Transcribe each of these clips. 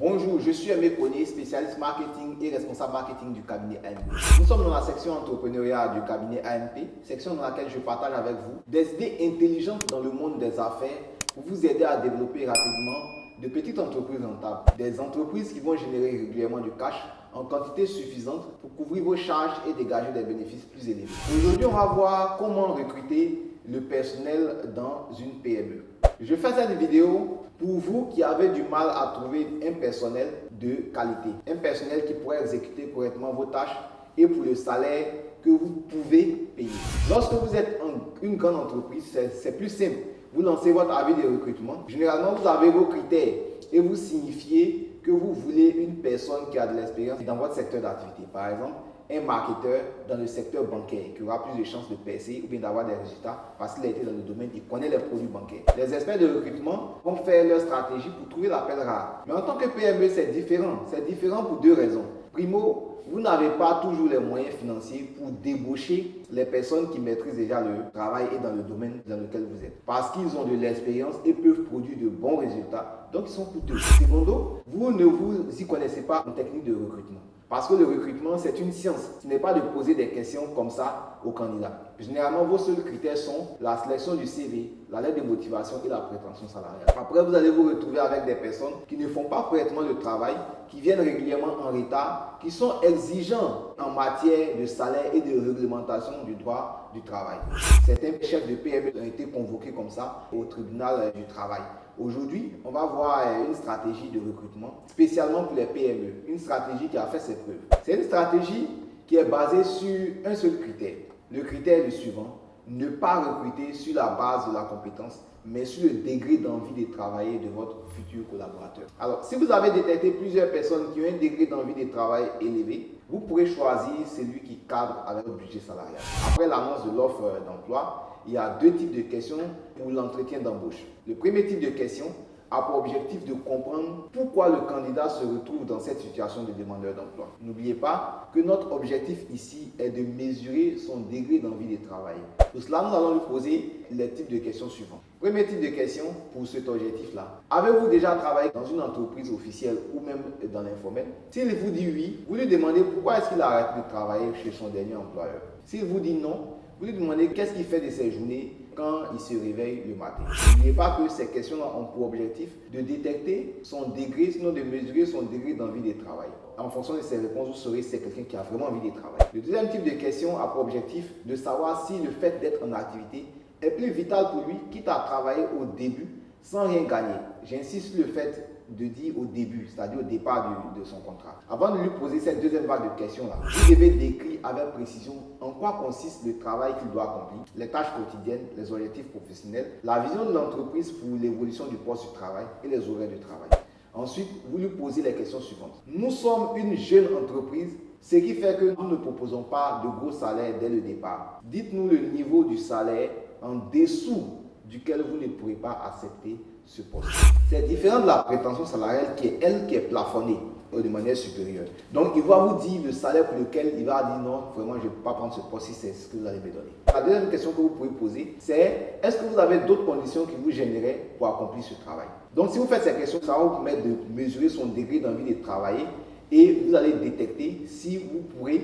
Bonjour, je suis Aimé Ponier, spécialiste marketing et responsable marketing du cabinet AMP. Nous sommes dans la section entrepreneuriat du cabinet AMP, section dans laquelle je partage avec vous des idées intelligentes dans le monde des affaires pour vous aider à développer rapidement de petites entreprises rentables, des entreprises qui vont générer régulièrement du cash en quantité suffisante pour couvrir vos charges et dégager des bénéfices plus élevés. Aujourd'hui, on va voir comment recruter le personnel dans une PME. Je fais cette vidéo pour vous qui avez du mal à trouver un personnel de qualité, un personnel qui pourrait exécuter correctement vos tâches et pour le salaire que vous pouvez payer. Lorsque vous êtes une grande entreprise, c'est plus simple. Vous lancez votre avis de recrutement. Généralement, vous avez vos critères et vous signifiez que vous voulez une personne qui a de l'expérience dans votre secteur d'activité. Par exemple, un marketeur dans le secteur bancaire qui aura plus de chances de percer ou bien d'avoir des résultats parce qu'il a été dans le domaine, il connaît les produits bancaires. Les experts de recrutement vont faire leur stratégie pour trouver l'appel rare. Mais en tant que PME, c'est différent. C'est différent pour deux raisons. Primo, vous n'avez pas toujours les moyens financiers pour débaucher les personnes qui maîtrisent déjà le travail et dans le domaine dans lequel vous êtes. Parce qu'ils ont de l'expérience et peuvent produire de bons résultats. Donc, ils sont coûteux. Secondo, vous ne vous y connaissez pas en technique de recrutement. Parce que le recrutement, c'est une science. Ce n'est pas de poser des questions comme ça aux candidats. Généralement, vos seuls critères sont la sélection du CV, la lettre de motivation et la prétention salariale. Après, vous allez vous retrouver avec des personnes qui ne font pas correctement le travail, qui viennent régulièrement en retard, qui sont exigeants en matière de salaire et de réglementation du droit du travail. Certains chefs de PME ont été convoqués comme ça au tribunal du travail. Aujourd'hui, on va voir une stratégie de recrutement spécialement pour les PME, une stratégie qui a fait ses preuves. C'est une stratégie qui est basée sur un seul critère. Le critère est le suivant, ne pas recruter sur la base de la compétence, mais sur le degré d'envie de travailler de votre futur collaborateur. Alors, si vous avez détecté plusieurs personnes qui ont un degré d'envie de travail élevé, vous pourrez choisir celui qui cadre avec le budget salarial. Après l'annonce de l'offre d'emploi, il y a deux types de questions pour l'entretien d'embauche. Le premier type de question a pour objectif de comprendre pourquoi le candidat se retrouve dans cette situation de demandeur d'emploi. N'oubliez pas que notre objectif ici est de mesurer son degré d'envie de travailler. Pour cela, nous allons lui poser les types de questions suivantes. Premier type de question pour cet objectif-là. Avez-vous déjà travaillé dans une entreprise officielle ou même dans l'informel? S'il vous dit oui, vous lui demandez pourquoi est-ce qu'il a arrêté de travailler chez son dernier employeur. S'il vous dit non, vous lui demandez qu'est-ce qu'il fait de ses journées quand il se réveille le matin. N'oubliez pas que ces questions ont pour objectif de détecter son degré, sinon de mesurer son degré d'envie de travail. En fonction de ces réponses, vous saurez si c'est quelqu'un qui a vraiment envie de travailler. Le deuxième type de question a pour objectif de savoir si le fait d'être en activité est plus vital pour lui, quitte à travailler au début sans rien gagner. J'insiste sur le fait de dire au début, c'est-à-dire au départ de, son contrat. Avant de lui poser cette deuxième vague de questions-là, vous devez décrire avec précision en quoi consiste le travail qu'il doit accomplir, les tâches quotidiennes, les objectifs professionnels, la vision de l'entreprise pour l'évolution du poste du travail et les horaires de travail. Ensuite, vous lui posez les questions suivantes. Nous sommes une jeune entreprise, ce qui fait que nous ne proposons pas de gros salaires dès le départ. Dites-nous le niveau du salaire en dessous duquel vous ne pourrez pas accepter ce poste. C'est différent de la prétention salariale qui est elle qui est plafonnée de manière supérieure. Donc, il va vous dire le salaire pour lequel il va dire non, vraiment, je ne peux pas prendre ce poste si c'est ce que vous allez me donner. La deuxième question que vous pouvez poser, c'est est-ce que vous avez d'autres conditions qui vous généreraient pour accomplir ce travail? Donc, si vous faites ces questions, ça va vous permettre de mesurer son degré d'envie de travailler et vous allez détecter si vous pourrez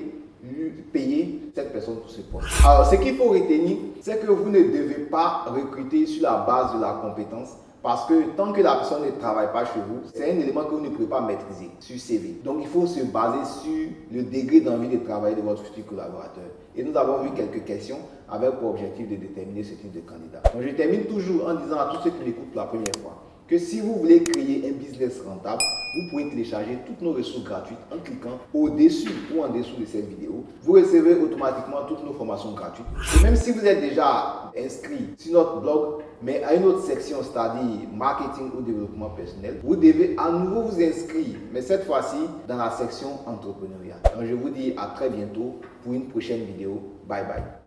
payer cette personne pour ce poste. Alors, ce qu'il faut retenir, c'est que vous ne devez pas recruter sur la base de la compétence parce que tant que la personne ne travaille pas chez vous, c'est un élément que vous ne pouvez pas maîtriser sur CV. Donc, il faut se baser sur le degré d'envie de travailler de votre futur collaborateur. Et nous avons vu quelques questions avec pour objectif de déterminer ce type de candidat. Donc, je termine toujours en disant à tous ceux qui m'écoutent pour la première fois que si vous voulez créer un business rentable, vous pouvez télécharger toutes nos ressources gratuites en cliquant au-dessus ou en dessous de cette vidéo. Vous recevez automatiquement toutes nos formations gratuites. Et même si vous êtes déjà inscrit sur notre blog, mais à une autre section, c'est-à-dire marketing ou développement personnel, vous devez à nouveau vous inscrire, mais cette fois-ci dans la section entrepreneuriat. Donc je vous dis à très bientôt pour une prochaine vidéo. Bye bye.